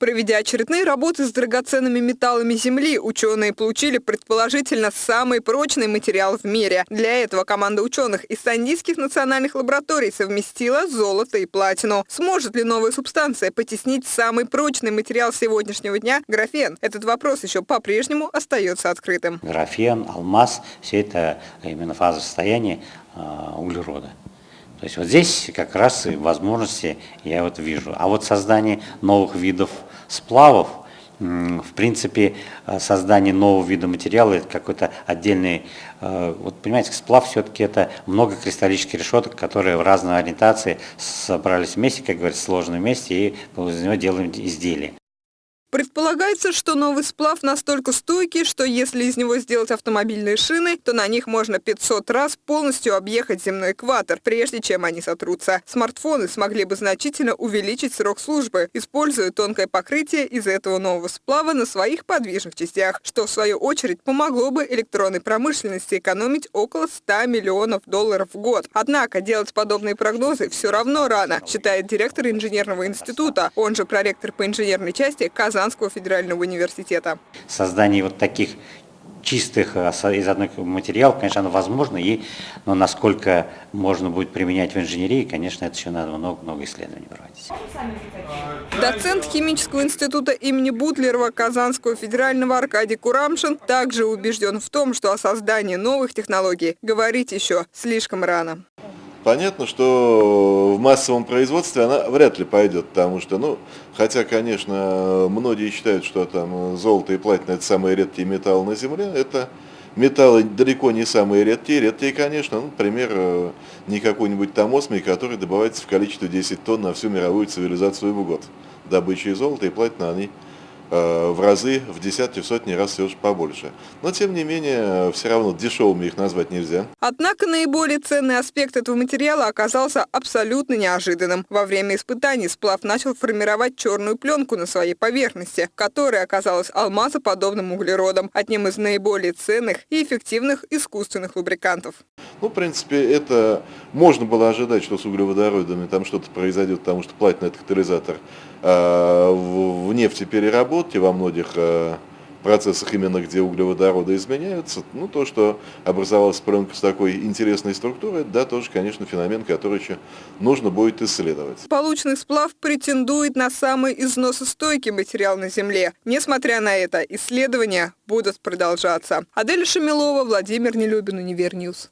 Проведя очередные работы с драгоценными металлами Земли, ученые получили предположительно самый прочный материал в мире. Для этого команда ученых из Сандийских национальных лабораторий совместила золото и платину. Сможет ли новая субстанция потеснить самый прочный материал сегодняшнего дня – графен? Этот вопрос еще по-прежнему остается открытым. Графен, алмаз – все это именно фаза состояния а, углерода. То есть вот здесь как раз и возможности я вот вижу. А вот создание новых видов сплавов, в принципе, э, создание нового вида материала, это какой-то отдельный, э, вот понимаете, сплав все-таки это много кристаллических решеток, которые в разной ориентации собрались вместе, как говорится, сложены вместе, и из него делаем изделие. Предполагается, что новый сплав настолько стойкий, что если из него сделать автомобильные шины, то на них можно 500 раз полностью объехать земной экватор, прежде чем они сотрутся. Смартфоны смогли бы значительно увеличить срок службы, используя тонкое покрытие из этого нового сплава на своих подвижных частях, что в свою очередь помогло бы электронной промышленности экономить около 100 миллионов долларов в год. Однако делать подобные прогнозы все равно рано, считает директор инженерного института, он же проректор по инженерной части Казан Казанского федерального университета. Создание вот таких чистых э, из одных материалов, конечно, оно возможно, и, но насколько можно будет применять в инженерии, конечно, это еще надо много-много исследований проводить. Доцент химического института имени Бутлерова Казанского федерального Аркадий Курамшин также убежден в том, что о создании новых технологий говорить еще слишком рано. Понятно, что в массовом производстве она вряд ли пойдет, потому что, ну, хотя, конечно, многие считают, что там золото и платина – это самые редкие металлы на Земле, это металлы далеко не самые редкие, редкие, конечно, ну, например, не какой-нибудь там осмий, который добывается в количестве 10 тонн на всю мировую цивилизацию в год. Добыча золота и платина, они в разы, в десятки, в сотни раз все же побольше. Но, тем не менее, все равно дешевыми их назвать нельзя. Однако наиболее ценный аспект этого материала оказался абсолютно неожиданным. Во время испытаний сплав начал формировать черную пленку на своей поверхности, которая оказалась алмазоподобным углеродом, одним из наиболее ценных и эффективных искусственных лубрикантов. Ну, в принципе, это можно было ожидать, что с углеводородами там что-то произойдет, потому что это катализатор э, в, в нефтепереработке во многих э, процессах, именно где углеводороды изменяются. Ну, то, что образовалась пленка с такой интересной структурой, да, тоже, конечно, феномен, который еще нужно будет исследовать. Полученный сплав претендует на самый износостойкий материал на Земле. Несмотря на это, исследования будут продолжаться. Адель Шамилова, Владимир Нелюбин, Univer News.